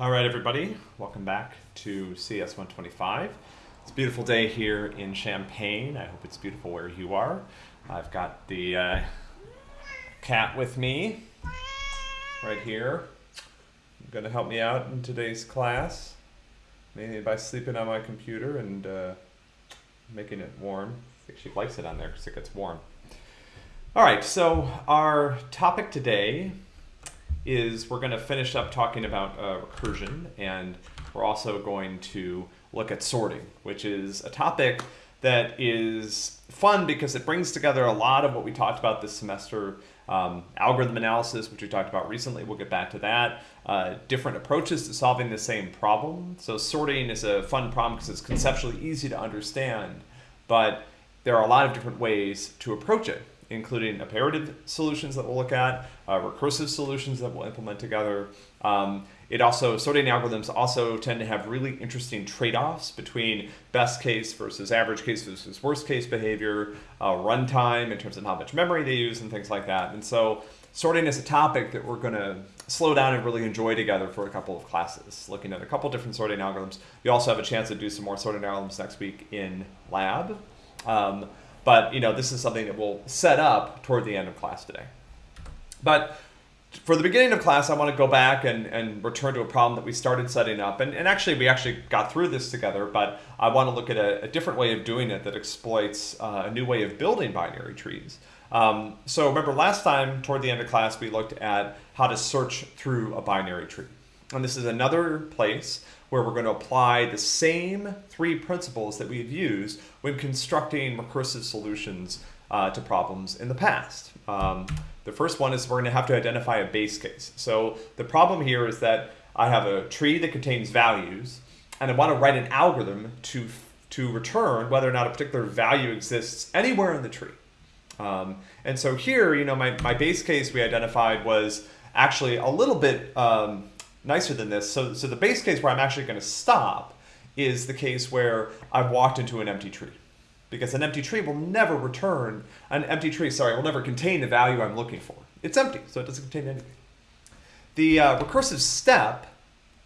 All right, everybody, welcome back to CS 125. It's a beautiful day here in Champaign. I hope it's beautiful where you are. I've got the uh, cat with me right here. Going to help me out in today's class, mainly by sleeping on my computer and uh, making it warm. I think she likes it on there because it gets warm. All right, so our topic today is we're going to finish up talking about uh, recursion and we're also going to look at sorting, which is a topic that is fun because it brings together a lot of what we talked about this semester. Um, algorithm analysis, which we talked about recently, we'll get back to that. Uh, different approaches to solving the same problem. So sorting is a fun problem because it's conceptually easy to understand, but there are a lot of different ways to approach it including iterative solutions that we'll look at, uh, recursive solutions that we'll implement together. Um, it also, sorting algorithms also tend to have really interesting trade-offs between best case versus average case versus worst case behavior, uh, runtime in terms of how much memory they use and things like that. And so sorting is a topic that we're going to slow down and really enjoy together for a couple of classes, looking at a couple different sorting algorithms. We also have a chance to do some more sorting algorithms next week in lab. Um, but you know, this is something that we'll set up toward the end of class today. But for the beginning of class, I want to go back and, and return to a problem that we started setting up. And, and actually, we actually got through this together, but I want to look at a, a different way of doing it that exploits uh, a new way of building binary trees. Um, so remember last time, toward the end of class, we looked at how to search through a binary tree. And this is another place where we're going to apply the same three principles that we've used when constructing recursive solutions uh, to problems in the past. Um, the first one is we're going to have to identify a base case. So the problem here is that I have a tree that contains values, and I want to write an algorithm to, to return whether or not a particular value exists anywhere in the tree. Um, and so here, you know, my, my base case we identified was actually a little bit um, nicer than this. So, so the base case where I'm actually going to stop is the case where I've walked into an empty tree. Because an empty tree will never return, an empty tree, sorry, will never contain the value I'm looking for. It's empty, so it doesn't contain anything. The uh, recursive step,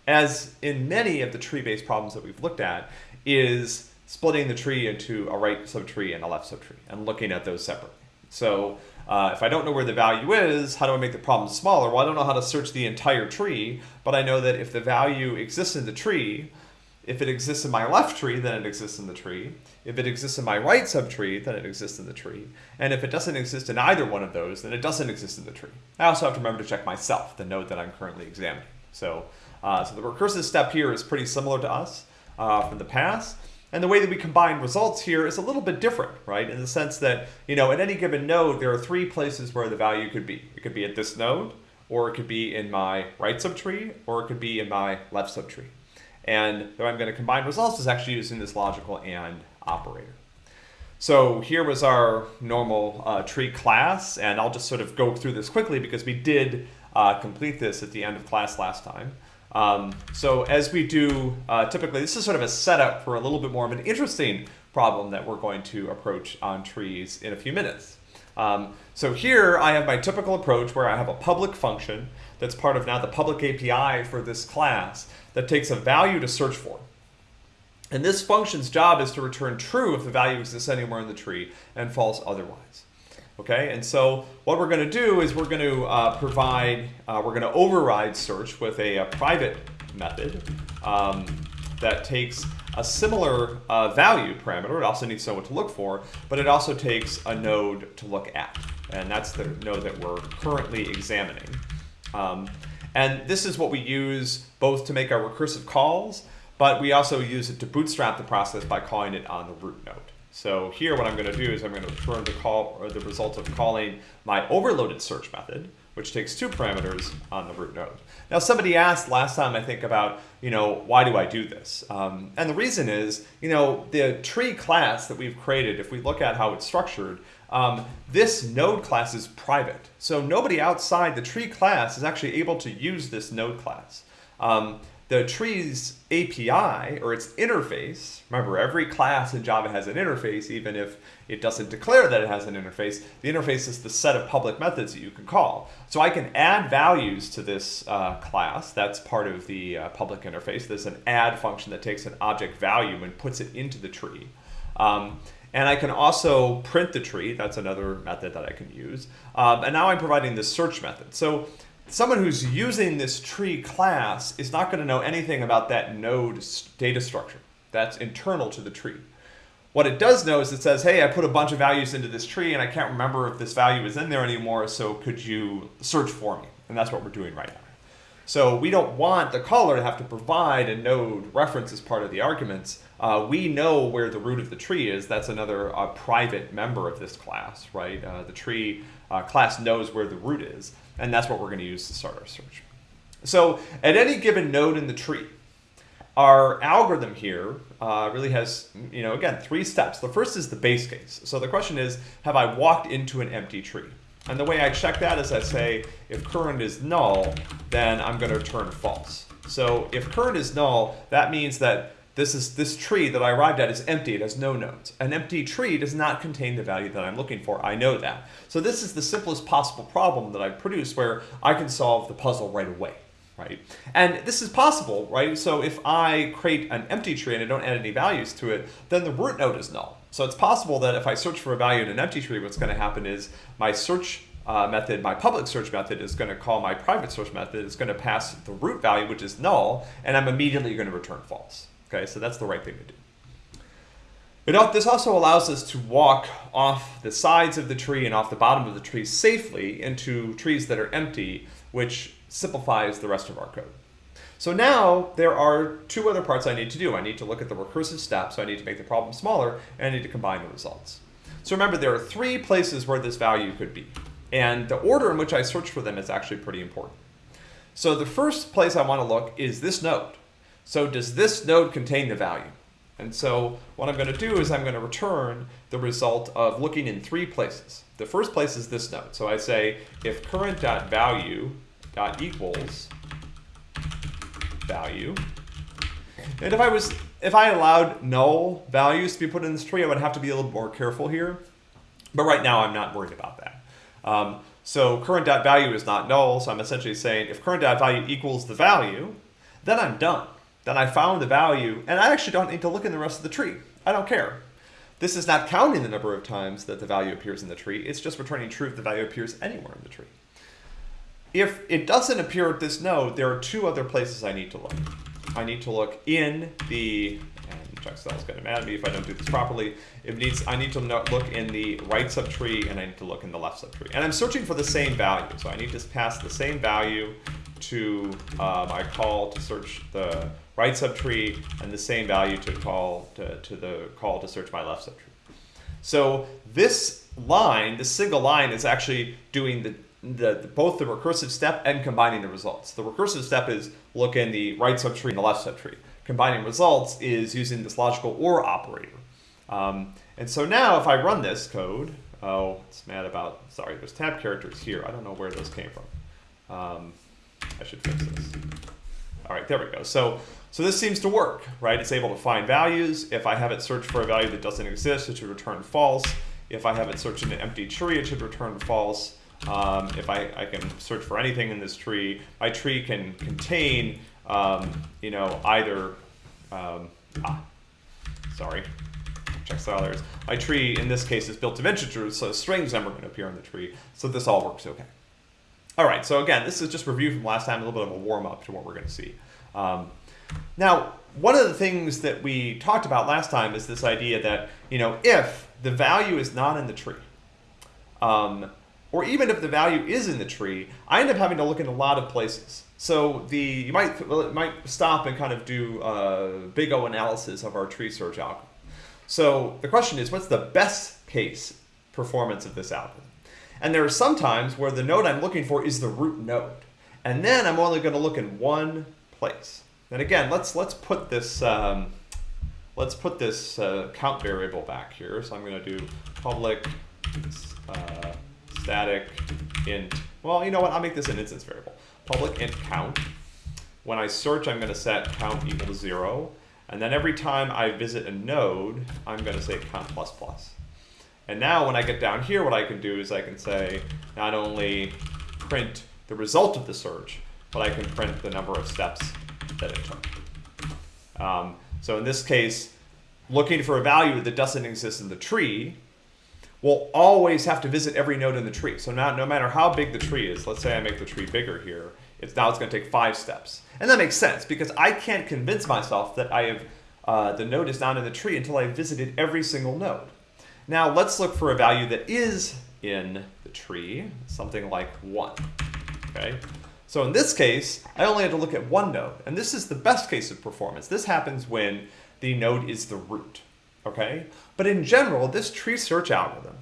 as in many of the tree-based problems that we've looked at, is splitting the tree into a right subtree and a left subtree and looking at those separately. So uh, if I don't know where the value is, how do I make the problem smaller? Well, I don't know how to search the entire tree, but I know that if the value exists in the tree, if it exists in my left tree, then it exists in the tree. If it exists in my right subtree, then it exists in the tree. And if it doesn't exist in either one of those, then it doesn't exist in the tree. I also have to remember to check myself, the node that I'm currently examining. So, uh, so the recursive step here is pretty similar to us uh, from the past. And the way that we combine results here is a little bit different, right? In the sense that, you know, at any given node, there are three places where the value could be. It could be at this node, or it could be in my right subtree, or it could be in my left subtree. And the way I'm going to combine results is actually using this logical AND operator. So here was our normal uh, tree class, and I'll just sort of go through this quickly because we did uh, complete this at the end of class last time. Um, so as we do uh, typically, this is sort of a setup for a little bit more of an interesting problem that we're going to approach on trees in a few minutes. Um, so here I have my typical approach where I have a public function that's part of now the public API for this class that takes a value to search for. And this function's job is to return true if the value exists anywhere in the tree and false otherwise. Okay, and so what we're going to do is we're going to uh, provide, uh, we're going to override search with a, a private method um, that takes a similar uh, value parameter. It also needs to know what to look for, but it also takes a node to look at. And that's the node that we're currently examining. Um, and this is what we use both to make our recursive calls, but we also use it to bootstrap the process by calling it on the root node. So here what I'm going to do is I'm going to return the call or the result of calling my overloaded search method, which takes two parameters on the root node. Now somebody asked last time I think about, you know, why do I do this? Um, and the reason is, you know, the tree class that we've created, if we look at how it's structured, um, this node class is private. So nobody outside the tree class is actually able to use this node class. Um, the tree's API or its interface, remember every class in Java has an interface, even if it doesn't declare that it has an interface. The interface is the set of public methods that you can call. So I can add values to this uh, class. That's part of the uh, public interface. There's an add function that takes an object value and puts it into the tree. Um, and I can also print the tree. That's another method that I can use. Um, and now I'm providing the search method. So someone who's using this tree class is not going to know anything about that node data structure. That's internal to the tree. What it does know is it says, hey, I put a bunch of values into this tree and I can't remember if this value is in there anymore, so could you search for me? And that's what we're doing right now. So we don't want the caller to have to provide a node reference as part of the arguments. Uh, we know where the root of the tree is. That's another uh, private member of this class, right? Uh, the tree uh, class knows where the root is, and that's what we're going to use to start our search. So at any given node in the tree, our algorithm here uh, really has, you know, again, three steps. The first is the base case. So the question is, have I walked into an empty tree? And the way I check that is I say, if current is null, then I'm going to return false. So if current is null, that means that this is this tree that I arrived at is empty. It has no nodes. An empty tree does not contain the value that I'm looking for. I know that. So this is the simplest possible problem that I produce where I can solve the puzzle right away right? And this is possible, right? So if I create an empty tree and I don't add any values to it, then the root node is null. So it's possible that if I search for a value in an empty tree, what's going to happen is my search uh, method, my public search method is going to call my private search method. It's going to pass the root value, which is null, and I'm immediately going to return false. Okay, so that's the right thing to do. But this also allows us to walk off the sides of the tree and off the bottom of the tree safely into trees that are empty, which simplifies the rest of our code. So now there are two other parts I need to do. I need to look at the recursive step, so I need to make the problem smaller, and I need to combine the results. So remember, there are three places where this value could be. And the order in which I search for them is actually pretty important. So the first place I want to look is this node. So does this node contain the value? And so what I'm going to do is I'm going to return the result of looking in three places. The first place is this node. So I say if current.value dot equals value. And if I was, if I allowed null values to be put in this tree, I would have to be a little more careful here. But right now, I'm not worried about that. Um, so current dot value is not null, so I'm essentially saying if current dot value equals the value, then I'm done. Then I found the value, and I actually don't need to look in the rest of the tree. I don't care. This is not counting the number of times that the value appears in the tree. It's just returning true if the value appears anywhere in the tree. If it doesn't appear at this node, there are two other places I need to look. I need to look in the, and is going to mad at me if I don't do this properly. It needs, I need to look in the right subtree and I need to look in the left subtree. And I'm searching for the same value. So I need to pass the same value to uh, my call to search the right subtree and the same value to call to, to the call to search my left subtree. So this line, this single line is actually doing the the, both the recursive step and combining the results. The recursive step is look in the right subtree and the left subtree. Combining results is using this logical OR operator. Um, and so now if I run this code, oh, it's mad about, sorry, there's tab characters here. I don't know where those came from. Um, I should fix this. All right, there we go. So, so this seems to work, right? It's able to find values. If I have it search for a value that doesn't exist, it should return false. If I have it search in an empty tree, it should return false. Um, if I, I can search for anything in this tree, my tree can contain, um, you know, either, um, ah, sorry, check style My tree, in this case, is built of integers, so strings are going to appear in the tree. So this all works okay. All right, so again, this is just review from last time, a little bit of a warm-up to what we're going to see. Now, one of the things that we talked about last time is this idea that, you know, if the value is not in the tree, um, or even if the value is in the tree, I end up having to look in a lot of places. So the you might well, it might stop and kind of do a big O analysis of our tree search algorithm. So the question is, what's the best case performance of this algorithm? And there are some times where the node I'm looking for is the root node. And then I'm only going to look in one place. And again, let's let's put this um, let's put this uh, count variable back here. So I'm going to do public uh, static int, well, you know what, I'll make this an instance variable. Public int count. when I search, I'm going to set count equal to zero. And then every time I visit a node, I'm going to say count plus plus. And now when I get down here, what I can do is I can say not only print the result of the search, but I can print the number of steps that it took. Um, so in this case, looking for a value that doesn't exist in the tree, we'll always have to visit every node in the tree. So now, no matter how big the tree is, let's say I make the tree bigger here, it's now it's going to take five steps. And that makes sense because I can't convince myself that I have uh, the node is not in the tree until I've visited every single node. Now let's look for a value that is in the tree, something like 1. Okay, So in this case, I only had to look at one node, and this is the best case of performance. This happens when the node is the root. Okay, But in general, this tree search algorithm,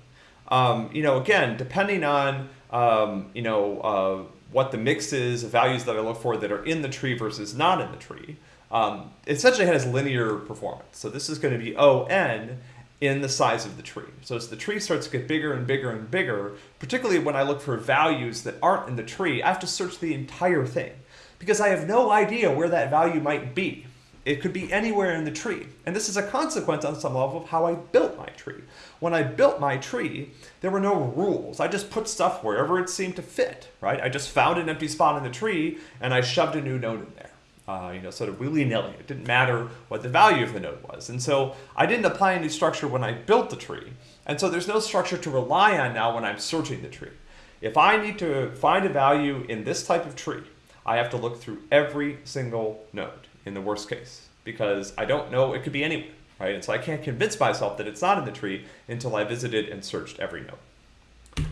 um, you know, again, depending on, um, you know, uh, what the mix is of values that I look for that are in the tree versus not in the tree, um, essentially has linear performance. So this is going to be ON in the size of the tree. So as the tree starts to get bigger and bigger and bigger, particularly when I look for values that aren't in the tree, I have to search the entire thing because I have no idea where that value might be. It could be anywhere in the tree. And this is a consequence on some level of how I built my tree. When I built my tree, there were no rules. I just put stuff wherever it seemed to fit, right? I just found an empty spot in the tree and I shoved a new node in there. Uh, you know, sort of willy-nilly. It didn't matter what the value of the node was. And so I didn't apply any structure when I built the tree. And so there's no structure to rely on now when I'm searching the tree. If I need to find a value in this type of tree, I have to look through every single node in the worst case because I don't know, it could be anywhere right? And so I can't convince myself that it's not in the tree until I visited and searched every node.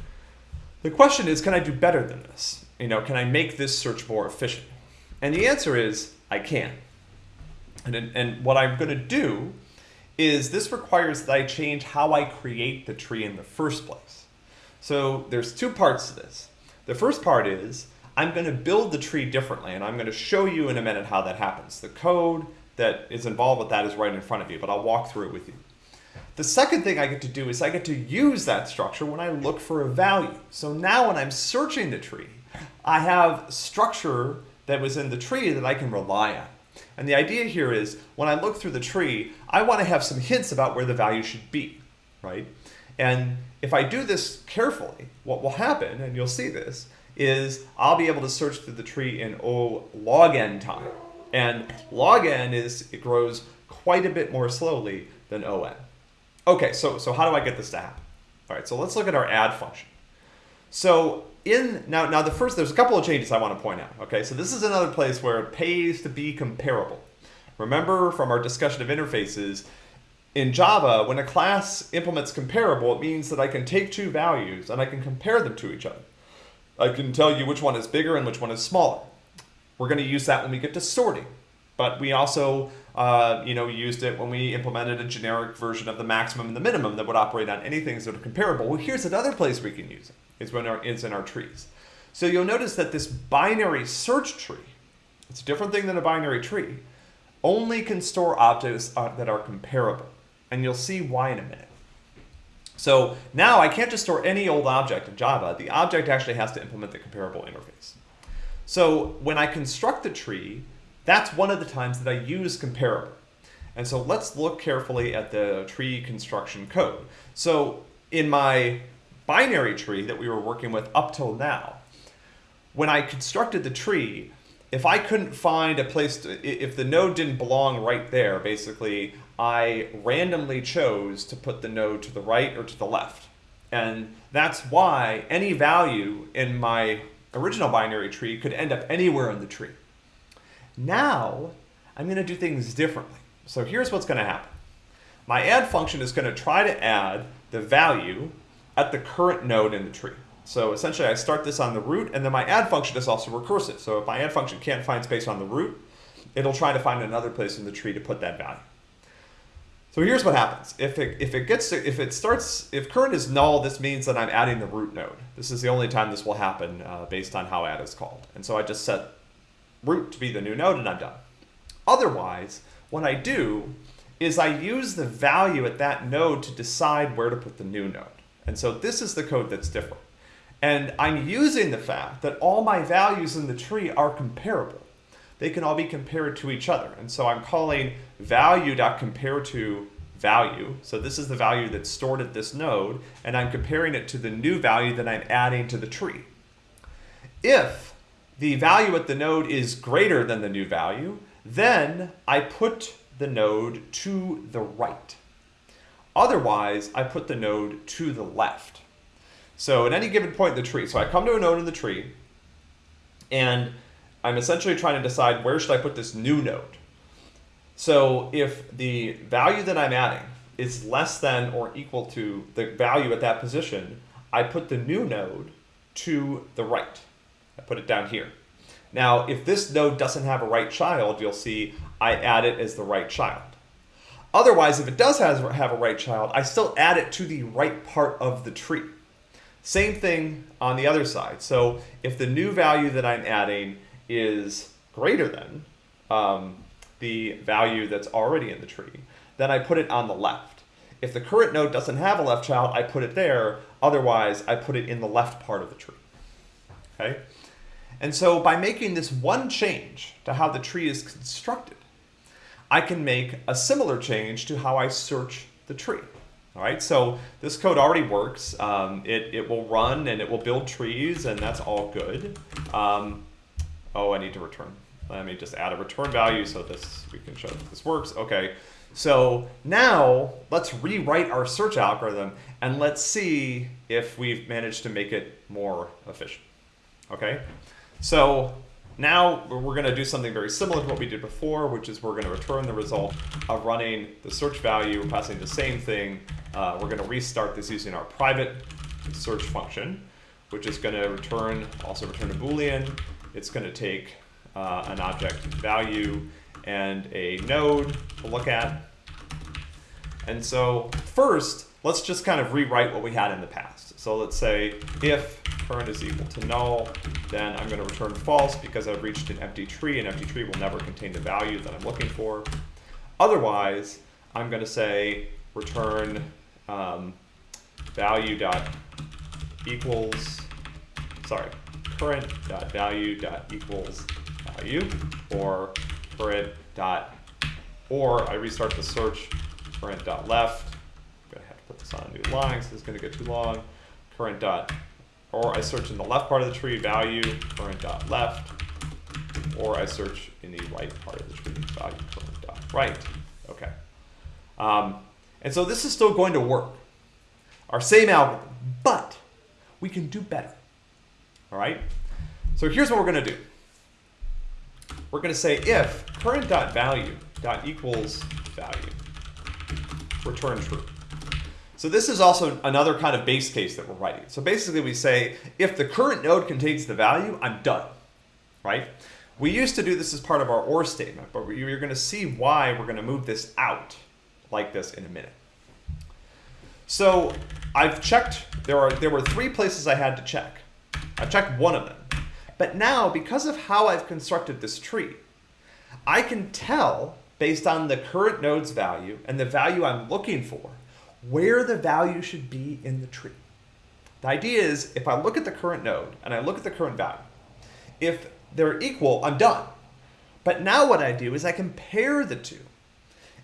The question is, can I do better than this? You know, can I make this search more efficient? And the answer is, I can. And, and what I'm going to do is this requires that I change how I create the tree in the first place. So there's two parts to this. The first part is I'm going to build the tree differently, and I'm going to show you in a minute how that happens. The code, that is involved with that is right in front of you, but I'll walk through it with you. The second thing I get to do is I get to use that structure when I look for a value. So now when I'm searching the tree, I have structure that was in the tree that I can rely on. And the idea here is when I look through the tree, I want to have some hints about where the value should be, right? And if I do this carefully, what will happen, and you'll see this, is I'll be able to search through the tree in O log n time. And log n is, it grows quite a bit more slowly than on. Okay, so, so how do I get this to happen? All right, so let's look at our add function. So in, now, now the first, there's a couple of changes I want to point out. Okay, so this is another place where it pays to be comparable. Remember from our discussion of interfaces, in Java, when a class implements comparable, it means that I can take two values and I can compare them to each other. I can tell you which one is bigger and which one is smaller. We're going to use that when we get to sorting. But we also uh, you know, used it when we implemented a generic version of the maximum and the minimum that would operate on anything that are comparable. Well, here's another place we can use it. It's when our, in our trees. So you'll notice that this binary search tree, it's a different thing than a binary tree, only can store objects uh, that are comparable. And you'll see why in a minute. So now I can't just store any old object in Java. The object actually has to implement the comparable interface. So when I construct the tree, that's one of the times that I use comparable. And so let's look carefully at the tree construction code. So in my binary tree that we were working with up till now, when I constructed the tree, if I couldn't find a place, to, if the node didn't belong right there, basically, I randomly chose to put the node to the right or to the left. And that's why any value in my original binary tree could end up anywhere in the tree. Now, I'm going to do things differently. So here's what's going to happen. My add function is going to try to add the value at the current node in the tree. So essentially I start this on the root and then my add function is also recursive. So if my add function can't find space on the root, it'll try to find another place in the tree to put that value. So here's what happens. If it, if it gets to, if it starts, if current is null, this means that I'm adding the root node. This is the only time this will happen uh, based on how add is called. And so I just set root to be the new node and I'm done. Otherwise, what I do is I use the value at that node to decide where to put the new node. And so this is the code that's different. And I'm using the fact that all my values in the tree are comparable. they can all be compared to each other. And so I'm calling value.compare to value. So this is the value that's stored at this node, and I'm comparing it to the new value that I'm adding to the tree. If the value at the node is greater than the new value, then I put the node to the right. Otherwise, I put the node to the left. So at any given point in the tree, so I come to a node in the tree, and I'm essentially trying to decide where should I put this new node. So if the value that I'm adding is less than or equal to the value at that position, I put the new node to the right. I put it down here. Now, if this node doesn't have a right child, you'll see I add it as the right child. Otherwise, if it does have a right child, I still add it to the right part of the tree. Same thing on the other side. So if the new value that I'm adding is greater than um, the value that's already in the tree, then I put it on the left. If the current node doesn't have a left child, I put it there. Otherwise, I put it in the left part of the tree. Okay? And so by making this one change to how the tree is constructed, I can make a similar change to how I search the tree. All right, so this code already works. Um, it, it will run and it will build trees and that's all good. Um, oh, I need to return. Let me just add a return value so this we can show that this works. Okay, so now let's rewrite our search algorithm and let's see if we've managed to make it more efficient. Okay, so now we're going to do something very similar to what we did before, which is we're going to return the result of running the search value, passing the same thing. Uh, we're going to restart this using our private search function, which is going to return, also return a Boolean. It's going to take uh, an object value and a node to look at. And so first, let's just kind of rewrite what we had in the past. So let's say if current is equal to null, then I'm going to return false because I've reached an empty tree. An empty tree will never contain the value that I'm looking for. Otherwise, I'm going to say return um, value dot equals, sorry, current dot value dot equals value or current dot, or I restart the search current dot left. I'm going to have to put this on a new line, so is going to get too long. Current dot, or I search in the left part of the tree, value, current dot left, or I search in the right part of the tree, value, current dot right. Okay. Um, and so this is still going to work. Our same algorithm, but we can do better. All right? So here's what we're going to do we're going to say if current dot value dot equals value, return true. So this is also another kind of base case that we're writing. So basically we say, if the current node contains the value, I'm done, right? We used to do this as part of our OR statement, but you're going to see why we're going to move this out like this in a minute. So I've checked, there, are, there were three places I had to check. I've checked one of them. But now, because of how I've constructed this tree, I can tell, based on the current node's value and the value I'm looking for, where the value should be in the tree. The idea is, if I look at the current node and I look at the current value, if they're equal, I'm done. But now what I do is I compare the two.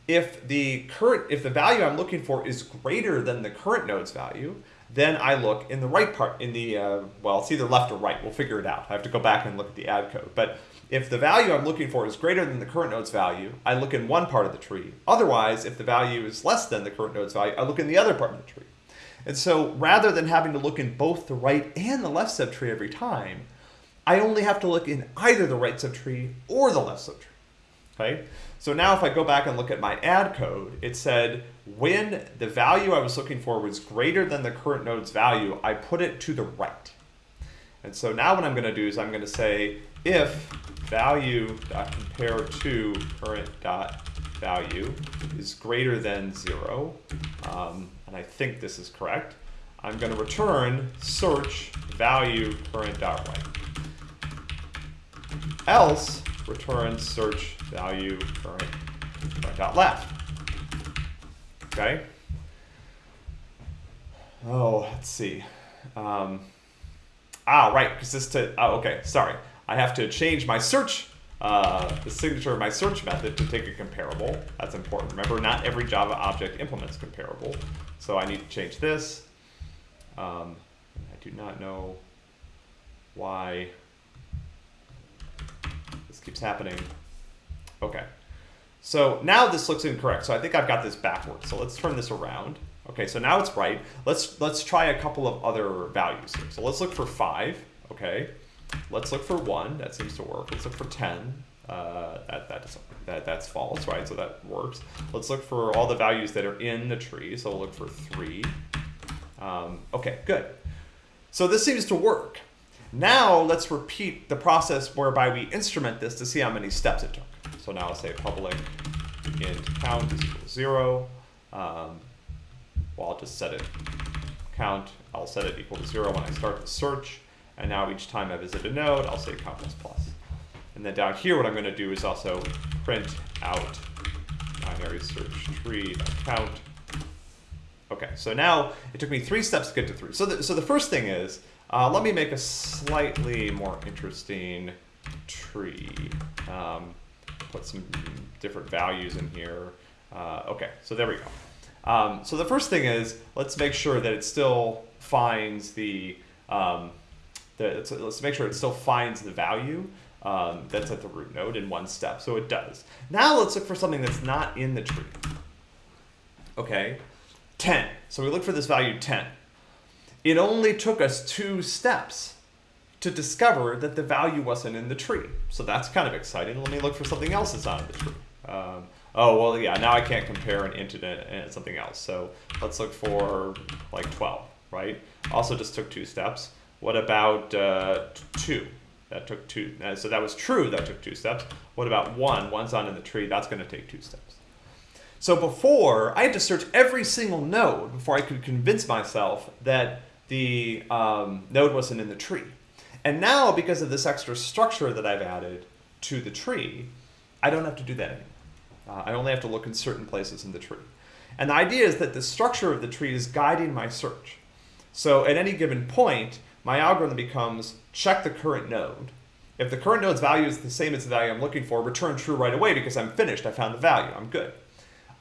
If the current, if the value I'm looking for is greater than the current node's value, then I look in the right part, in the, uh, well, it's either left or right. We'll figure it out. I have to go back and look at the add code. But if the value I'm looking for is greater than the current node's value, I look in one part of the tree. Otherwise, if the value is less than the current node's value, I look in the other part of the tree. And so rather than having to look in both the right and the left subtree every time, I only have to look in either the right subtree or the left subtree. Okay? So now if I go back and look at my add code, it said when the value I was looking for was greater than the current node's value, I put it to the right. And so now what I'm going to do is I'm going to say if value dot compare to current dot value is greater than zero, um, and I think this is correct, I'm going to return search value current dot right. Else return search value current dot left. Okay. Oh, let's see. Um, ah, right, because this to, oh, okay, sorry. I have to change my search uh, the signature of my search method to take a comparable. That's important. Remember, not every Java object implements comparable. So I need to change this. Um, I do not know why this keeps happening. Okay. So now this looks incorrect. So I think I've got this backwards. So let's turn this around. Okay, so now it's right. Let's let's try a couple of other values here. So let's look for five. Okay. Let's look for one. That seems to work. Let's look for ten. Uh, that that doesn't that that's false, right? So that works. Let's look for all the values that are in the tree. So we'll look for three. Um, okay, good. So this seems to work. Now let's repeat the process whereby we instrument this to see how many steps it took. So now I'll say public int count is equal to zero. Um, well, I'll just set it count. I'll set it equal to zero when I start the search. And now each time I visit a node, I'll say count plus plus. And then down here, what I'm going to do is also print out binary search tree count. Okay, so now it took me three steps to get to three. So the, so the first thing is, uh, let me make a slightly more interesting tree. Um, put some different values in here. Uh, okay, so there we go. Um, so the first thing is, let's make sure that it still finds the, um, the let's make sure it still finds the value um, that's at the root node in one step. So it does. Now let's look for something that's not in the tree. Okay, 10. So we look for this value 10. It only took us two steps to discover that the value wasn't in the tree. So that's kind of exciting. Let me look for something else that's not in the tree. Um, oh, well, yeah, now I can't compare an int and something else. So let's look for like 12, right? Also just took two steps. What about uh, 2? That took two. Uh, so that was true, that took two steps. What about 1? One's not in the tree, that's going to take two steps. So before, I had to search every single node before I could convince myself that the um, node wasn't in the tree. And now, because of this extra structure that I've added to the tree, I don't have to do that anymore. Uh, I only have to look in certain places in the tree. And the idea is that the structure of the tree is guiding my search. So at any given point, my algorithm becomes check the current node. If the current node's value is the same as the value I'm looking for, return true right away because I'm finished, I found the value, I'm good.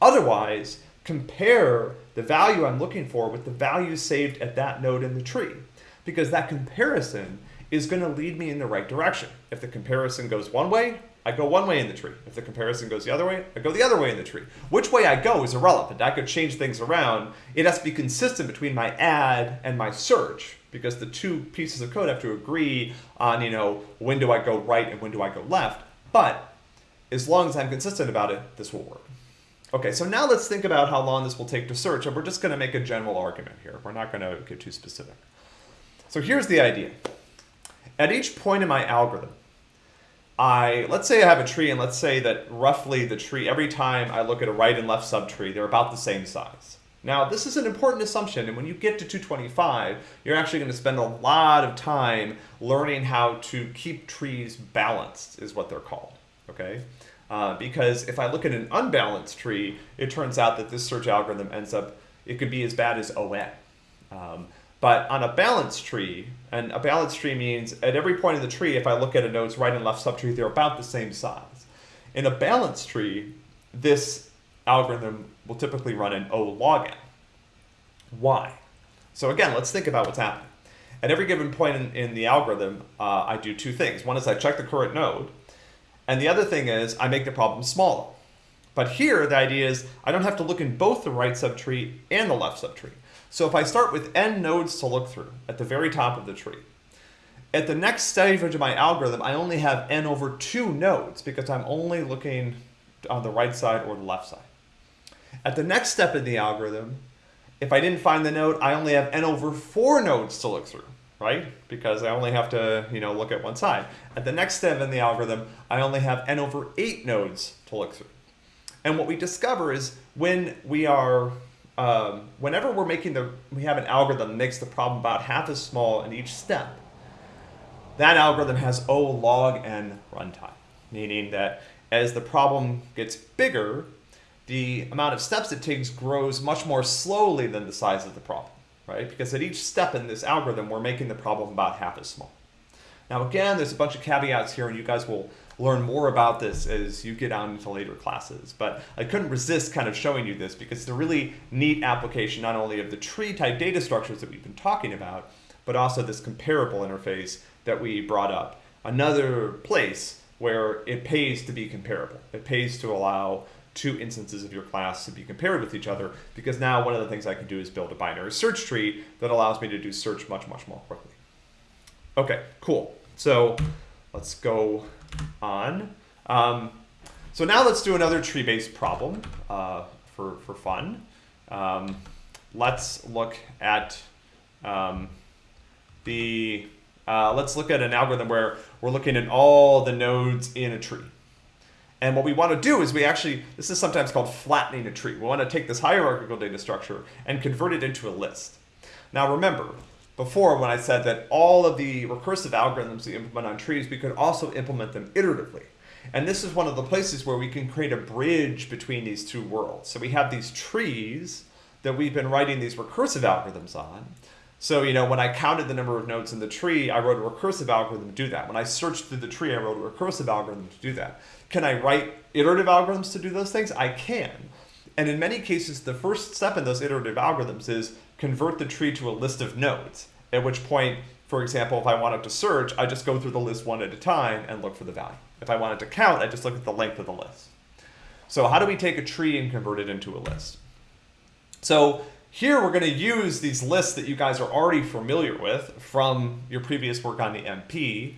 Otherwise, compare the value I'm looking for with the value saved at that node in the tree because that comparison is going to lead me in the right direction. If the comparison goes one way, I go one way in the tree. If the comparison goes the other way, I go the other way in the tree. Which way I go is irrelevant. I could change things around. It has to be consistent between my add and my search because the two pieces of code have to agree on, you know, when do I go right and when do I go left. But as long as I'm consistent about it, this will work. Okay, so now let's think about how long this will take to search, and we're just going to make a general argument here. We're not going to get too specific. So here's the idea. At each point in my algorithm, I let's say I have a tree and let's say that roughly the tree, every time I look at a right and left subtree, they're about the same size. Now, this is an important assumption, and when you get to 225, you're actually going to spend a lot of time learning how to keep trees balanced, is what they're called, okay? Uh, because if I look at an unbalanced tree, it turns out that this search algorithm ends up, it could be as bad as ON. Um, but on a balanced tree, and a balanced tree means at every point in the tree, if I look at a node's right and left subtree, they're about the same size. In a balanced tree, this algorithm will typically run an O log n. Why? So again, let's think about what's happening. At every given point in, in the algorithm, uh, I do two things. One is I check the current node, and the other thing is I make the problem smaller. But here, the idea is I don't have to look in both the right subtree and the left subtree. So if I start with n nodes to look through at the very top of the tree, at the next stage of my algorithm, I only have n over two nodes because I'm only looking on the right side or the left side. At the next step in the algorithm, if I didn't find the node, I only have n over four nodes to look through, right? Because I only have to, you know, look at one side. At the next step in the algorithm, I only have n over eight nodes to look through. And what we discover is when we are um, whenever we're making the, we have an algorithm that makes the problem about half as small in each step, that algorithm has O log n runtime, meaning that as the problem gets bigger, the amount of steps it takes grows much more slowly than the size of the problem, right? Because at each step in this algorithm, we're making the problem about half as small. Now again, there's a bunch of caveats here and you guys will learn more about this as you get on into later classes. But I couldn't resist kind of showing you this because it's a really neat application not only of the tree type data structures that we've been talking about, but also this comparable interface that we brought up. Another place where it pays to be comparable. It pays to allow two instances of your class to be compared with each other because now one of the things I can do is build a binary search tree that allows me to do search much, much more quickly. Okay, cool. So let's go on. Um, so now let's do another tree-based problem uh, for, for fun. Um, let's look at um, the, uh, let's look at an algorithm where we're looking at all the nodes in a tree. And what we want to do is we actually, this is sometimes called flattening a tree. We want to take this hierarchical data structure and convert it into a list. Now remember, before when I said that all of the recursive algorithms we implement on trees, we could also implement them iteratively. And this is one of the places where we can create a bridge between these two worlds. So we have these trees that we've been writing these recursive algorithms on. So, you know, when I counted the number of nodes in the tree, I wrote a recursive algorithm to do that. When I searched through the tree, I wrote a recursive algorithm to do that. Can I write iterative algorithms to do those things? I can. And in many cases, the first step in those iterative algorithms is convert the tree to a list of nodes, at which point, for example, if I wanted to search, I just go through the list one at a time and look for the value. If I wanted to count, I just look at the length of the list. So how do we take a tree and convert it into a list? So here we're going to use these lists that you guys are already familiar with from your previous work on the MP,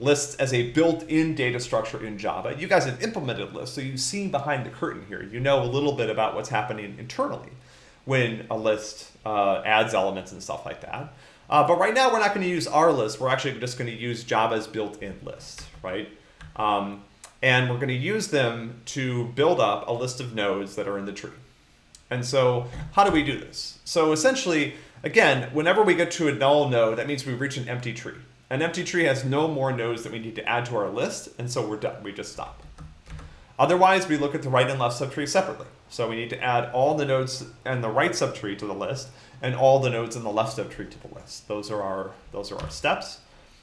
lists as a built-in data structure in Java. You guys have implemented lists, so you've seen behind the curtain here. You know a little bit about what's happening internally when a list uh, adds elements and stuff like that. Uh, but right now we're not going to use our list. We're actually just going to use Java's built-in list, right? Um, and we're going to use them to build up a list of nodes that are in the tree. And so how do we do this? So essentially, again, whenever we get to a null node, that means we reach an empty tree. An empty tree has no more nodes that we need to add to our list, and so we're done. We just stop. Otherwise, we look at the right and left subtree separately. So we need to add all the nodes and the right subtree to the list, and all the nodes in the left subtree to the list. Those are our, those are our steps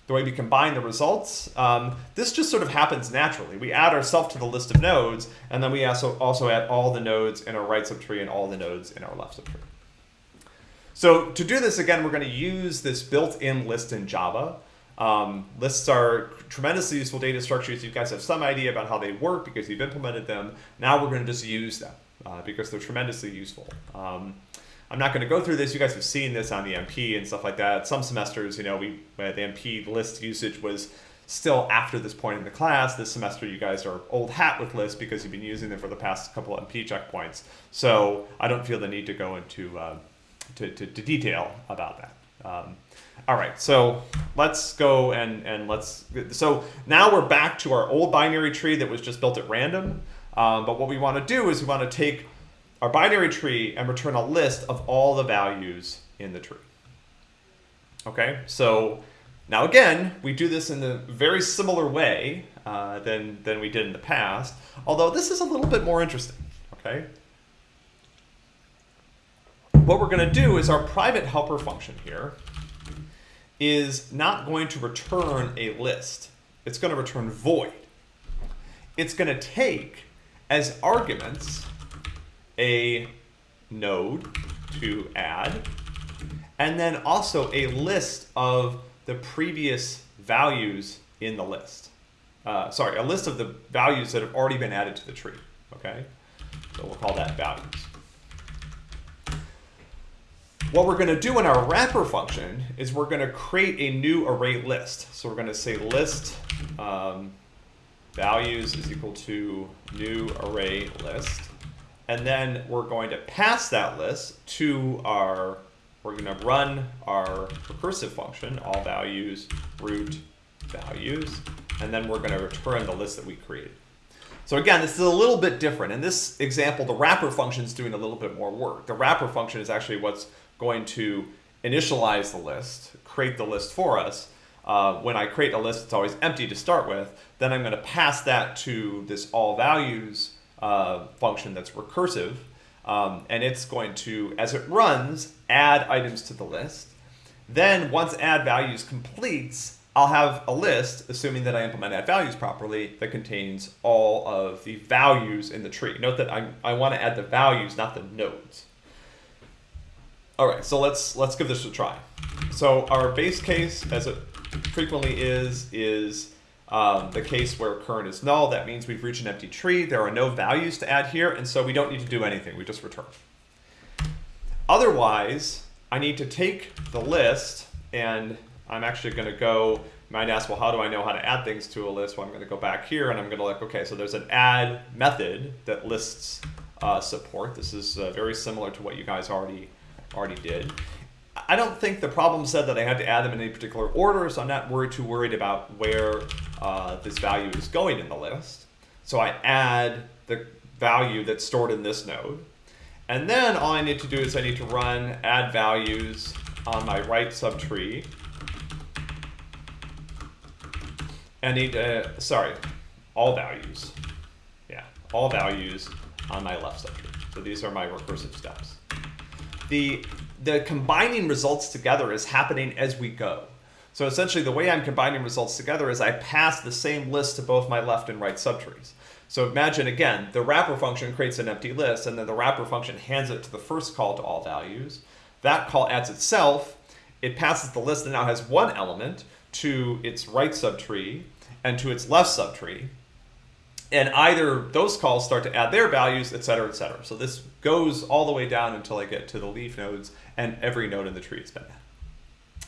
the way we combine the results, um, this just sort of happens naturally. We add ourselves to the list of nodes, and then we also, also add all the nodes in our right subtree and all the nodes in our left subtree. So to do this, again, we're going to use this built-in list in Java. Um, lists are tremendously useful data structures. You guys have some idea about how they work because you've implemented them. Now we're going to just use them uh, because they're tremendously useful. Um, I'm not going to go through this. You guys have seen this on the MP and stuff like that. Some semesters, you know, we uh, the MP list usage was still after this point in the class. This semester, you guys are old hat with lists because you've been using them for the past couple of MP checkpoints. So I don't feel the need to go into uh, to, to, to, detail about that. Um, all right, so let's go and, and let's, so now we're back to our old binary tree that was just built at random. Um, but what we want to do is we want to take our binary tree and return a list of all the values in the tree. Okay, so now again, we do this in a very similar way uh, than, than we did in the past, although this is a little bit more interesting, okay? What we're gonna do is our private helper function here is not going to return a list. It's gonna return void. It's gonna take as arguments a node to add, and then also a list of the previous values in the list. Uh, sorry, a list of the values that have already been added to the tree, okay? So we'll call that values. What we're going to do in our wrapper function is we're going to create a new array list. So we're going to say list um, values is equal to new array list. And then we're going to pass that list to our, we're going to run our recursive function, all values, root values, and then we're going to return the list that we created. So again, this is a little bit different. In this example, the wrapper function is doing a little bit more work. The wrapper function is actually what's going to initialize the list, create the list for us. Uh, when I create a list, it's always empty to start with. Then I'm going to pass that to this all values uh, function that's recursive. Um, and it's going to, as it runs, add items to the list. Then once add values completes, I'll have a list, assuming that I implement add values properly, that contains all of the values in the tree. Note that I, I want to add the values, not the nodes. All right, so let's let's give this a try. So our base case, as it frequently is, is um, the case where current is null. That means we've reached an empty tree. There are no values to add here, and so we don't need to do anything. We just return. Otherwise, I need to take the list, and I'm actually going to go, you might ask, well, how do I know how to add things to a list? Well, I'm going to go back here, and I'm going to like, okay, so there's an add method that lists uh, support. This is uh, very similar to what you guys already already did. I don't think the problem said that I had to add them in any particular order, so I'm not worried too worried about where uh, this value is going in the list. So I add the value that's stored in this node. And then all I need to do is I need to run add values on my right subtree. I need to, sorry, all values. Yeah, all values on my left subtree. So these are my recursive steps the the combining results together is happening as we go. So essentially the way I'm combining results together is I pass the same list to both my left and right subtrees. So imagine again, the wrapper function creates an empty list and then the wrapper function hands it to the first call to all values. That call adds itself, it passes the list that now has one element to its right subtree and to its left subtree and either those calls start to add their values, et cetera, et cetera. So this goes all the way down until I get to the leaf nodes and every node in the tree has been.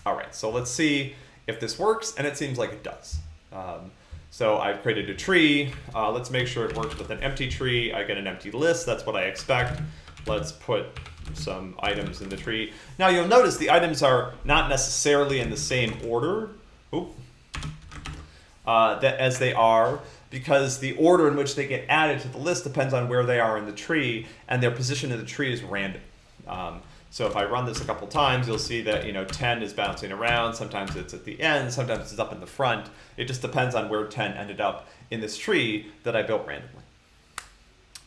All right, so let's see if this works, and it seems like it does. Um, so I've created a tree. Uh, let's make sure it works with an empty tree. I get an empty list, that's what I expect. Let's put some items in the tree. Now you'll notice the items are not necessarily in the same order Oop. Uh, that, as they are because the order in which they get added to the list depends on where they are in the tree, and their position in the tree is random. Um, so if I run this a couple times, you'll see that you know 10 is bouncing around. Sometimes it's at the end, sometimes it's up in the front. It just depends on where 10 ended up in this tree that I built randomly.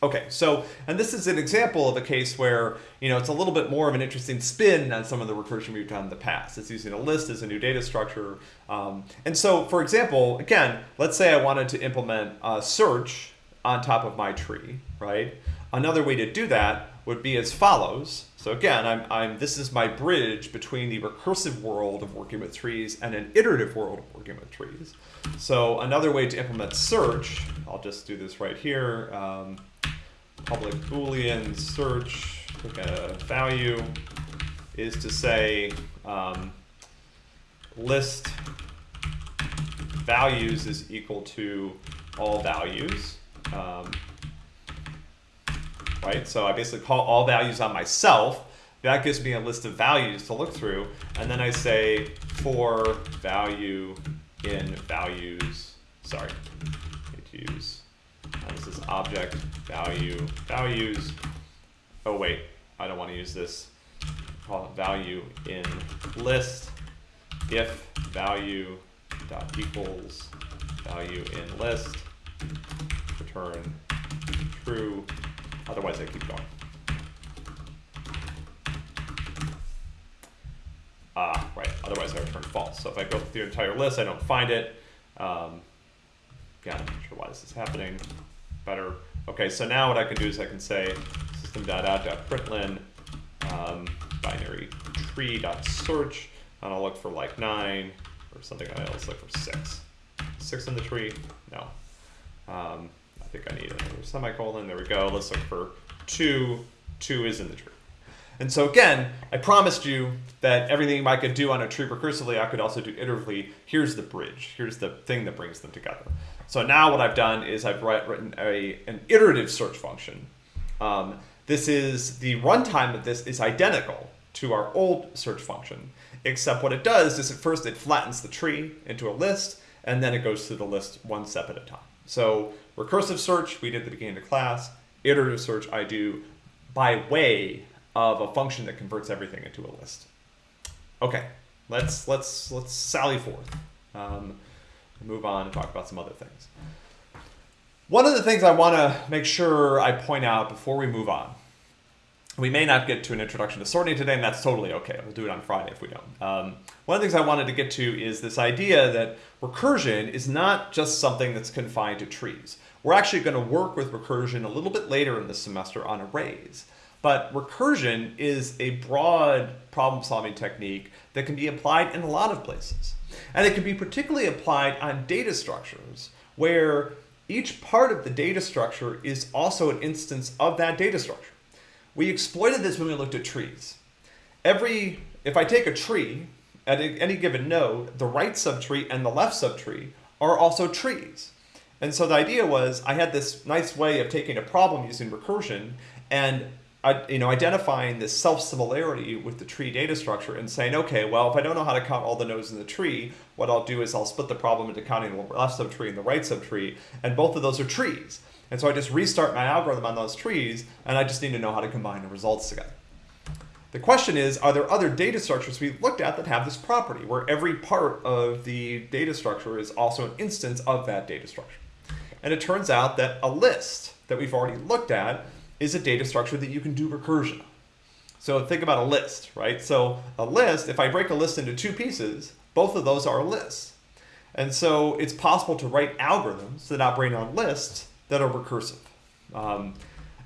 Okay, so, and this is an example of a case where, you know, it's a little bit more of an interesting spin on some of the recursion we've done in the past. It's using a list as a new data structure. Um, and so, for example, again, let's say I wanted to implement a search on top of my tree, right? Another way to do that would be as follows. So again, I'm, I'm, this is my bridge between the recursive world of working with trees and an iterative world of working with trees. So another way to implement search, I'll just do this right here. Um, public boolean search a value is to say um, list values is equal to all values. Um, right? So I basically call all values on myself. That gives me a list of values to look through. And then I say for value in values, sorry, I need to use this is object value values. Oh wait, I don't want to use this. Call value in list if value dot equals value in list return true. Otherwise, I keep going. Ah, right. Otherwise, I return false. So if I go through the entire list, I don't find it. Um, again, I'm not sure why this is happening better. Okay, so now what I can do is I can say system.out.println um, binary tree.search, and I'll look for like 9 or something else, look for 6. 6 in the tree? No. Um, I think I need another semicolon. There we go. Let's look for 2. 2 is in the tree. And so again, I promised you that everything I could do on a tree recursively, I could also do iteratively. Here's the bridge. Here's the thing that brings them together. So now what I've done is I've written a, an iterative search function. Um, this is, the runtime of this is identical to our old search function, except what it does is at first it flattens the tree into a list, and then it goes through the list one step at a time. So recursive search, we did at the beginning of the class. Iterative search, I do by way of a function that converts everything into a list. Okay, let's let's let's sally forth. Um, move on and talk about some other things. One of the things I want to make sure I point out before we move on we may not get to an introduction to sorting today, and that's totally okay. We'll do it on Friday if we don't. Um, one of the things I wanted to get to is this idea that recursion is not just something that's confined to trees. We're actually going to work with recursion a little bit later in the semester on arrays. But recursion is a broad problem solving technique that can be applied in a lot of places. And it can be particularly applied on data structures where each part of the data structure is also an instance of that data structure. We exploited this when we looked at trees. Every, if I take a tree at any given node, the right subtree and the left subtree are also trees. And so the idea was I had this nice way of taking a problem using recursion and you know, identifying this self-similarity with the tree data structure and saying, okay, well, if I don't know how to count all the nodes in the tree, what I'll do is I'll split the problem into counting the left subtree and the right subtree, and both of those are trees. And so I just restart my algorithm on those trees, and I just need to know how to combine the results together. The question is, are there other data structures we've looked at that have this property, where every part of the data structure is also an instance of that data structure? And it turns out that a list that we've already looked at is a data structure that you can do recursion. So think about a list, right? So a list, if I break a list into two pieces, both of those are lists. And so it's possible to write algorithms that operate on lists that are recursive. Um,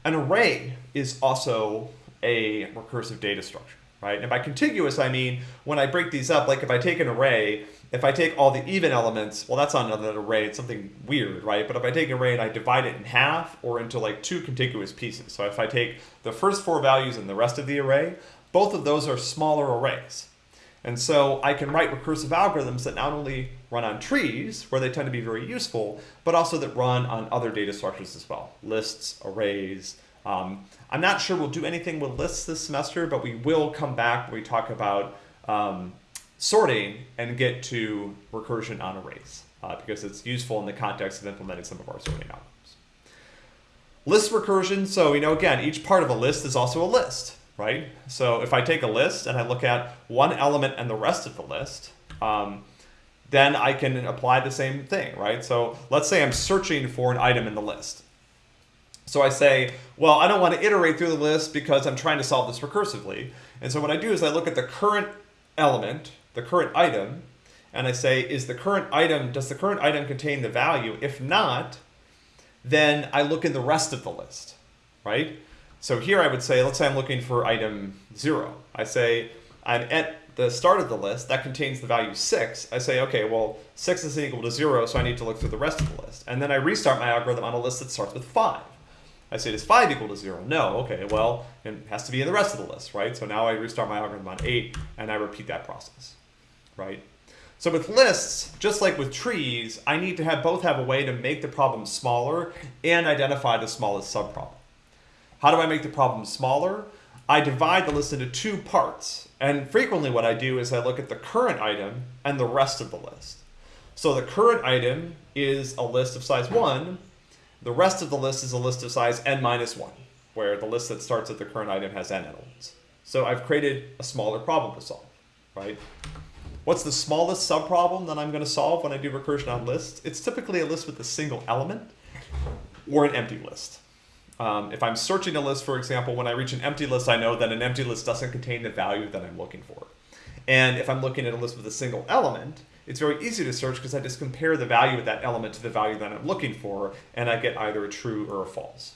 an array is also a recursive data structure, right? And by contiguous, I mean when I break these up, like if I take an array if I take all the even elements, well, that's not another array, it's something weird, right? But if I take an array and I divide it in half or into like two contiguous pieces, so if I take the first four values and the rest of the array, both of those are smaller arrays. And so I can write recursive algorithms that not only run on trees, where they tend to be very useful, but also that run on other data structures as well, lists, arrays. Um, I'm not sure we'll do anything with lists this semester, but we will come back when we talk about um, sorting and get to recursion on arrays uh, because it's useful in the context of implementing some of our sorting algorithms. List recursion, so you know again, each part of a list is also a list, right? So if I take a list and I look at one element and the rest of the list, um, then I can apply the same thing, right? So let's say I'm searching for an item in the list. So I say, well, I don't want to iterate through the list because I'm trying to solve this recursively. And so what I do is I look at the current element the current item and I say, is the current item, does the current item contain the value? If not, then I look in the rest of the list, right? So here I would say, let's say I'm looking for item zero. I say, I'm at the start of the list that contains the value six. I say, okay, well, six isn't equal to zero, so I need to look through the rest of the list. And then I restart my algorithm on a list that starts with five. I say, does five equal to zero? No, okay, well, it has to be in the rest of the list, right? So now I restart my algorithm on eight, and I repeat that process right? So with lists, just like with trees, I need to have both have a way to make the problem smaller and identify the smallest subproblem. How do I make the problem smaller? I divide the list into two parts. And frequently what I do is I look at the current item and the rest of the list. So the current item is a list of size 1. The rest of the list is a list of size n minus 1, where the list that starts at the current item has n elements. So I've created a smaller problem to solve, right? What's the smallest subproblem that I'm going to solve when I do recursion on lists? It's typically a list with a single element or an empty list. Um, if I'm searching a list, for example, when I reach an empty list, I know that an empty list doesn't contain the value that I'm looking for. And if I'm looking at a list with a single element, it's very easy to search because I just compare the value of that element to the value that I'm looking for, and I get either a true or a false.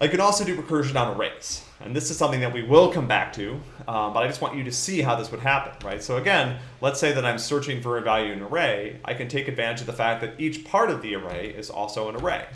I can also do recursion on arrays. And this is something that we will come back to, um, but I just want you to see how this would happen, right? So again, let's say that I'm searching for a value in an array. I can take advantage of the fact that each part of the array is also an array.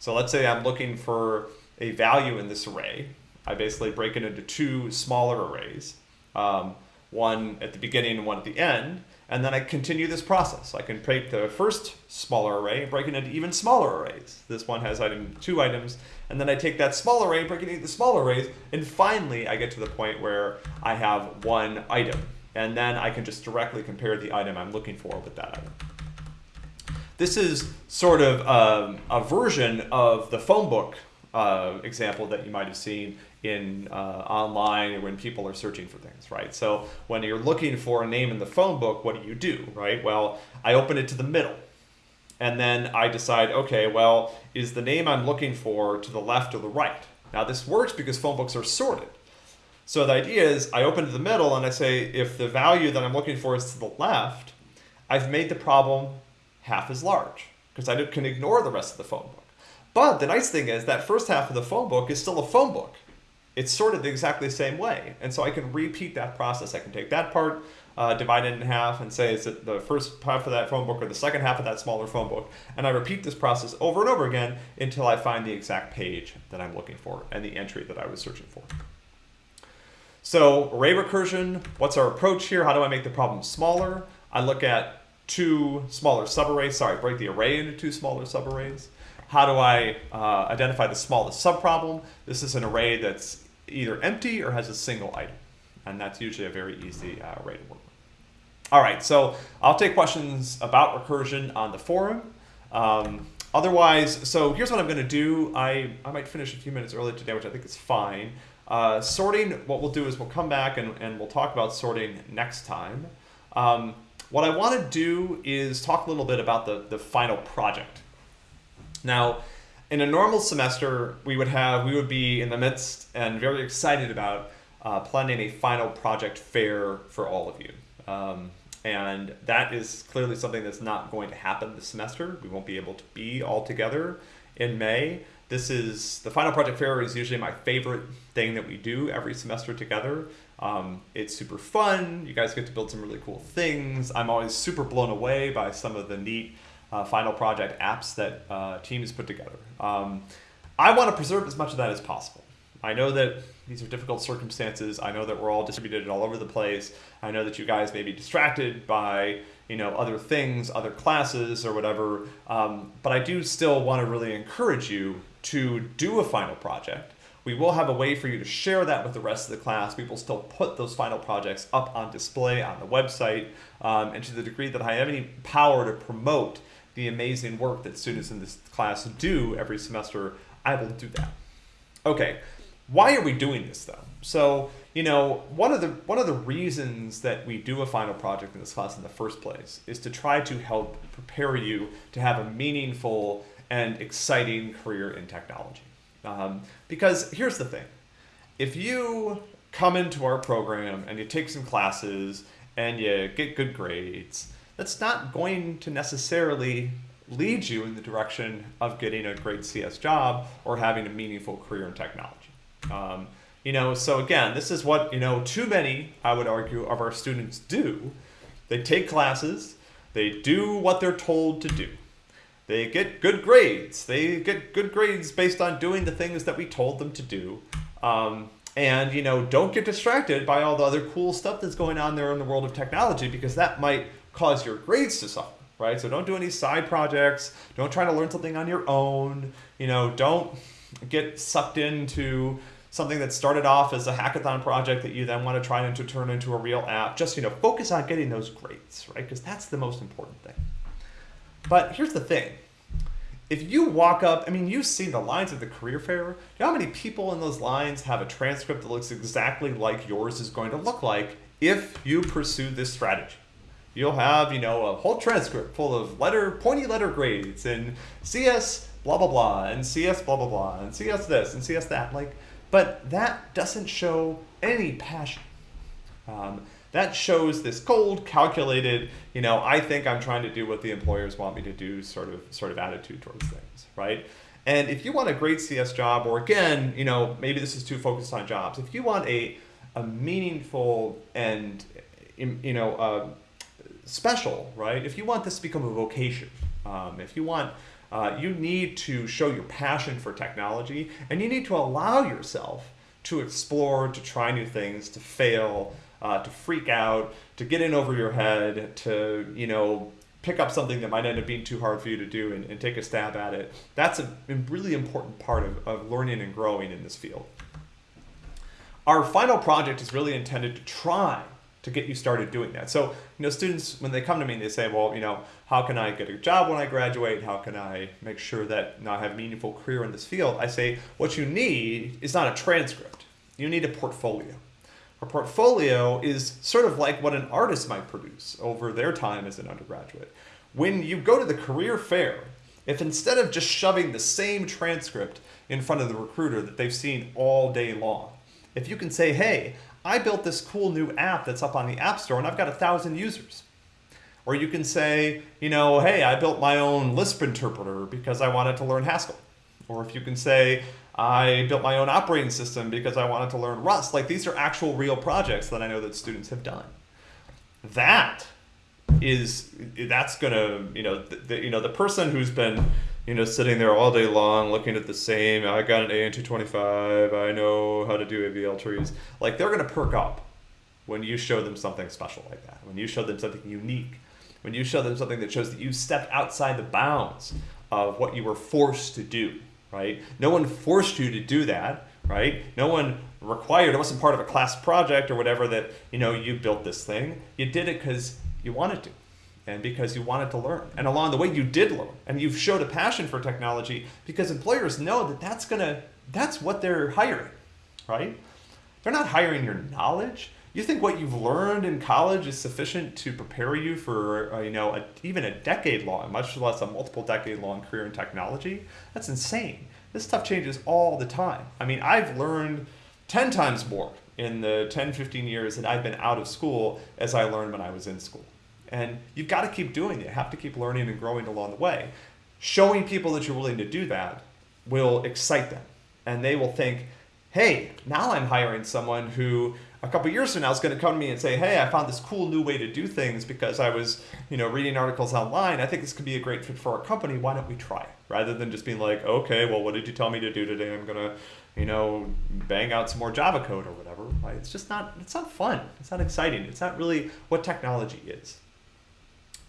So let's say I'm looking for a value in this array. I basically break it into two smaller arrays, um, one at the beginning and one at the end. And then I continue this process. I can take the first smaller array and break it into even smaller arrays. This one has item two items, and then I take that small array break it into the smaller arrays, and finally I get to the point where I have one item. And then I can just directly compare the item I'm looking for with that item. This is sort of um, a version of the phone book uh, example that you might have seen in uh, online when people are searching for things, right? So when you're looking for a name in the phone book, what do you do, right? Well, I open it to the middle. And then I decide, okay, well, is the name I'm looking for to the left or the right? Now this works because phone books are sorted. So the idea is I open to the middle and I say if the value that I'm looking for is to the left, I've made the problem half as large because I can ignore the rest of the phone book. But the nice thing is that first half of the phone book is still a phone book. It's sorted exactly the same way. And so I can repeat that process. I can take that part, uh, divide it in half and say is it the first half of that phone book or the second half of that smaller phone book. And I repeat this process over and over again until I find the exact page that I'm looking for and the entry that I was searching for. So array recursion, what's our approach here? How do I make the problem smaller? I look at two smaller subarrays, sorry, break the array into two smaller subarrays. How do I uh, identify the smallest subproblem? This is an array that's either empty or has a single item. And that's usually a very easy uh, array to work. All right, so I'll take questions about recursion on the forum. Um, otherwise, so here's what I'm gonna do. I, I might finish a few minutes early today, which I think is fine. Uh, sorting, what we'll do is we'll come back and, and we'll talk about sorting next time. Um, what I want to do is talk a little bit about the, the final project. Now, in a normal semester, we would have, we would be in the midst and very excited about uh, planning a final project fair for all of you. Um, and that is clearly something that's not going to happen this semester. We won't be able to be all together in May. This is, the final project fair is usually my favorite thing that we do every semester together. Um, it's super fun. You guys get to build some really cool things. I'm always super blown away by some of the neat uh, final project apps that uh, teams put together. Um, I want to preserve as much of that as possible. I know that these are difficult circumstances. I know that we're all distributed all over the place. I know that you guys may be distracted by you know other things, other classes or whatever. Um, but I do still want to really encourage you to do a final project. We will have a way for you to share that with the rest of the class. We will still put those final projects up on display on the website. Um, and to the degree that I have any power to promote the amazing work that students in this class do every semester, I will do that. Okay, why are we doing this though? So, you know, one of the one of the reasons that we do a final project in this class in the first place is to try to help prepare you to have a meaningful and exciting career in technology. Um, because here's the thing, if you come into our program and you take some classes and you get good grades, that's not going to necessarily lead you in the direction of getting a great CS job or having a meaningful career in technology. Um, you know, so again, this is what, you know, too many, I would argue, of our students do. They take classes, they do what they're told to do. They get good grades. They get good grades based on doing the things that we told them to do. Um, and you know, don't get distracted by all the other cool stuff that's going on there in the world of technology because that might cause your grades to suffer, right? So don't do any side projects. Don't try to learn something on your own. You know, don't get sucked into something that started off as a hackathon project that you then want to try to turn into a real app. Just you know, focus on getting those grades, right? Because that's the most important thing. But here's the thing. If you walk up, I mean, you see the lines of the career fair. You know how many people in those lines have a transcript that looks exactly like yours is going to look like if you pursue this strategy? You'll have, you know, a whole transcript full of letter, pointy letter grades and CS blah, blah, blah, and CS blah, blah, blah, and CS this and CS that. Like, but that doesn't show any passion. Um, that shows this cold, calculated, you know, I think I'm trying to do what the employers want me to do sort of sort of attitude towards things, right? And if you want a great CS job, or again, you know, maybe this is too focused on jobs. If you want a a meaningful and you know uh, special, right? If you want this to become a vocation, um, if you want, uh, you need to show your passion for technology, and you need to allow yourself to explore, to try new things, to fail, uh, to freak out, to get in over your head, to, you know, pick up something that might end up being too hard for you to do and, and take a stab at it. That's a really important part of, of learning and growing in this field. Our final project is really intended to try to get you started doing that. So, you know, students, when they come to me, they say, well, you know, how can I get a job when I graduate? How can I make sure that I have a meaningful career in this field? I say, what you need is not a transcript. You need a portfolio. A portfolio is sort of like what an artist might produce over their time as an undergraduate. When you go to the career fair If instead of just shoving the same transcript in front of the recruiter that they've seen all day long, if you can say, hey, I built this cool new app that's up on the App Store and I've got a thousand users. Or you can say, you know, hey, I built my own Lisp interpreter because I wanted to learn Haskell. Or if you can say, I built my own operating system because I wanted to learn Rust. Like these are actual real projects that I know that students have done. That is that's gonna you know the, the, you know the person who's been you know sitting there all day long looking at the same I got an A in 225 I know how to do AVL trees. Like they're gonna perk up when you show them something special like that when you show them something unique when you show them something that shows that you stepped outside the bounds of what you were forced to do right? No one forced you to do that right? No one required it wasn't part of a class project or whatever that you know you built this thing. You did it because you wanted to and because you wanted to learn. And along the way, you did learn, and you've showed a passion for technology because employers know that that's gonna that's what they're hiring, right? They're not hiring your knowledge. You think what you've learned in college is sufficient to prepare you for uh, you know a, even a decade long, much less a multiple decade long career in technology? That's insane. This stuff changes all the time. I mean, I've learned 10 times more in the 10, 15 years that I've been out of school as I learned when I was in school. And you've got to keep doing it. You have to keep learning and growing along the way. Showing people that you're willing to do that will excite them. And they will think, hey, now I'm hiring someone who a couple years from now is going to come to me and say, hey, I found this cool new way to do things because I was, you know, reading articles online. I think this could be a great fit for our company. Why don't we try it? Rather than just being like, okay, well, what did you tell me to do today? I'm going to, you know, bang out some more Java code or whatever. It's just not, it's not fun. It's not exciting. It's not really what technology is.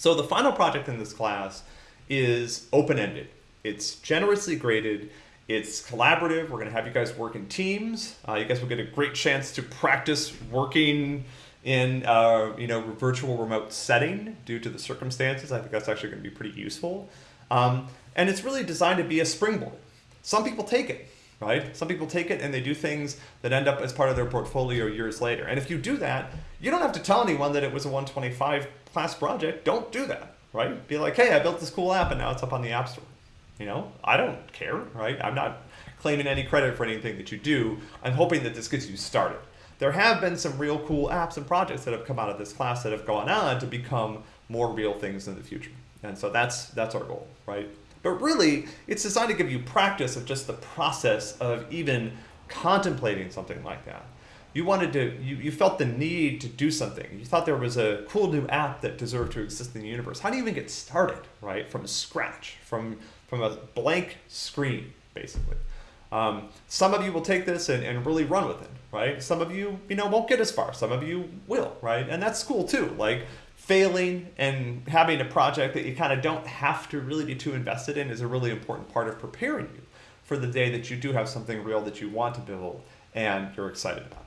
So the final project in this class is open-ended. It's generously graded. It's collaborative. We're going to have you guys work in teams. Uh, you guys will get a great chance to practice working in uh, you know virtual remote setting due to the circumstances. I think that's actually going to be pretty useful. Um, and it's really designed to be a springboard. Some people take it, right? Some people take it and they do things that end up as part of their portfolio years later. And if you do that, you don't have to tell anyone that it was a 125 class project, don't do that, right? Be like, hey, I built this cool app and now it's up on the App Store. You know, I don't care, right? I'm not claiming any credit for anything that you do. I'm hoping that this gets you started. There have been some real cool apps and projects that have come out of this class that have gone on to become more real things in the future. And so that's that's our goal, right? But really, it's designed to give you practice of just the process of even contemplating something like that. You wanted to you, you felt the need to do something. You thought there was a cool new app that deserved to exist in the universe. How do you even get started right? From scratch from from a blank screen basically. Um, some of you will take this and, and really run with it right? Some of you you know won't get as far. Some of you will right? And that's cool too. Like failing and having a project that you kind of don't have to really be too invested in is a really important part of preparing you for the day that you do have something real that you want to build and you're excited about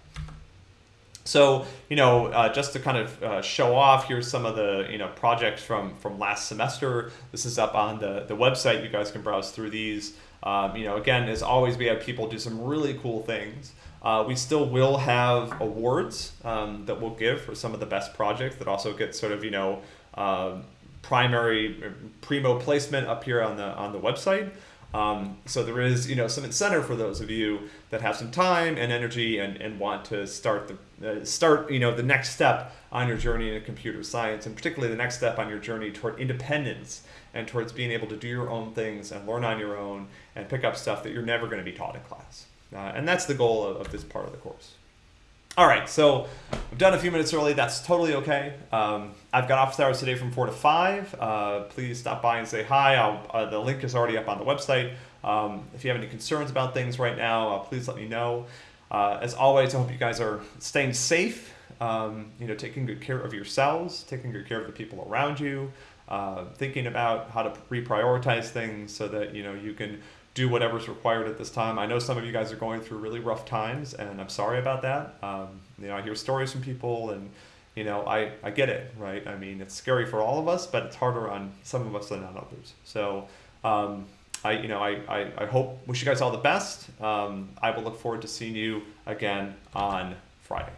so, you know, uh, just to kind of uh, show off, here's some of the, you know, projects from, from last semester. This is up on the, the website. You guys can browse through these. Um, you know, again, as always, we have people do some really cool things. Uh, we still will have awards um, that we'll give for some of the best projects that also get sort of, you know, uh, primary uh, primo placement up here on the on the website. Um, so there is, you know, some incentive for those of you that have some time and energy and, and want to start the uh, start, you know, the next step on your journey in computer science, and particularly the next step on your journey toward independence and towards being able to do your own things and learn on your own and pick up stuff that you're never going to be taught in class. Uh, and that's the goal of, of this part of the course. All right, so I've done a few minutes early. That's totally okay. Um, I've got office hours today from 4 to 5. Uh, please stop by and say hi. Uh, the link is already up on the website. Um, if you have any concerns about things right now, uh, please let me know. Uh, as always, I hope you guys are staying safe, um, you know, taking good care of yourselves, taking good care of the people around you, uh, thinking about how to reprioritize things so that, you know, you can do whatever's required at this time. I know some of you guys are going through really rough times, and I'm sorry about that. Um, you know, I hear stories from people, and you know, I, I get it, right? I mean, it's scary for all of us, but it's harder on some of us than on others. So, um, I, you know, I, I, I, hope, wish you guys all the best. Um, I will look forward to seeing you again on Friday.